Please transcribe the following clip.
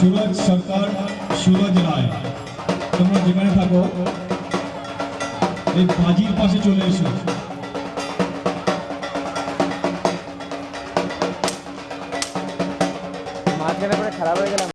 সুরজ সরকার, সুরজ রায়। তোমরা যেখানে থাকো, এই বাজির পাশে চলে এসো। মাঝখানে পরে খারাপ হয়ে গেলাম।